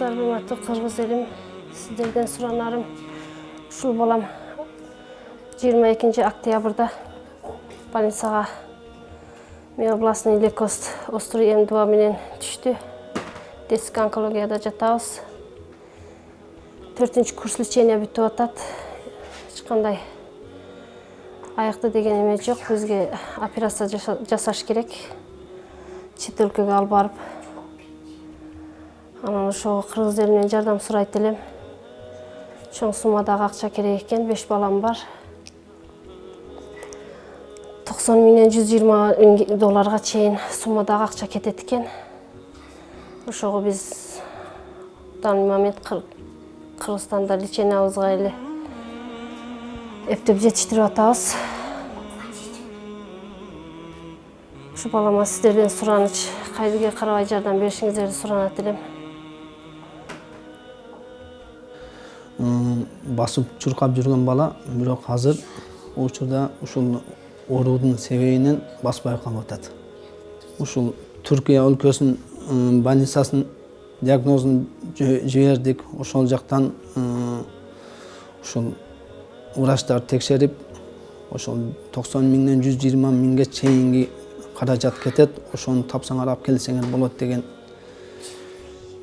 армысыздарбы урматтуу кыргыз элим сиздерден суранарым ушул балам жыйырма экинчи октябрда больницага миобластный лейкоз острый м два менен түштү детский онкологияда жатабыз төртүнчү курс лечение бүтүп атат эч айыкты деген эме жок бизге операция жасаш керек чет өлкөгө алып барып анан ошого кыргыз элинен жардам сурайт элем. Чоң суммадагы акча керек экен беш балам бар. Токсон миңден жүз жыйырма миң долларга чейин суммадагы акча кетет экен. Ошого биз данный момент кыргызстанда лечениябызга эле эптеп жетиштирип атабыз. Ушу балама сиздерден сураныч кайдыгер карабай жардам беришиңиздерди суранат элем. Басып чуркап жүргөн бала бирок азыр учурда ушул оорудун себебинен баспай калып атат. Ушул түркия өлкөсүнүн больницасын диагнозун жибердик. Ошол жактан ушул врачтар текшерип ошол токсон миңден жүз жыйырма миңге чейинки каражат кетет. Ошону тапсаңар алып келсеңер болот деген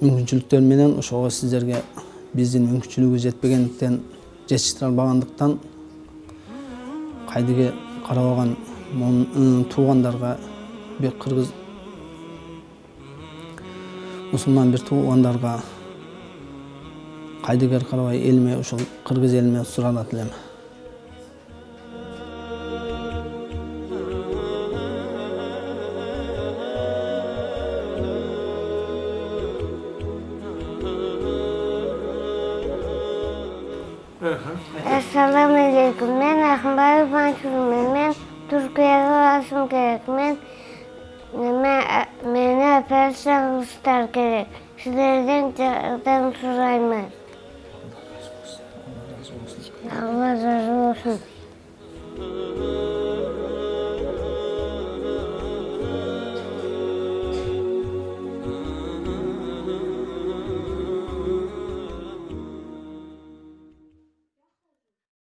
мүмкүнчүлүктөр менен ошого сиздерге биздин мүмкүнчүлүгүбүз жетпегендиктен жетиштире албагандыктан кайдыгер карабаган туугандарга бир кыргыз мусулман бир туугандарга кайдыгер карабай элиме ушул кыргыз элиме суранат элем ассаламу алейкум мен акынбаев мансурмун мен туркияга барышым керек мен мени операция кылыштар керек силерден жардам сураймын алла разы болсун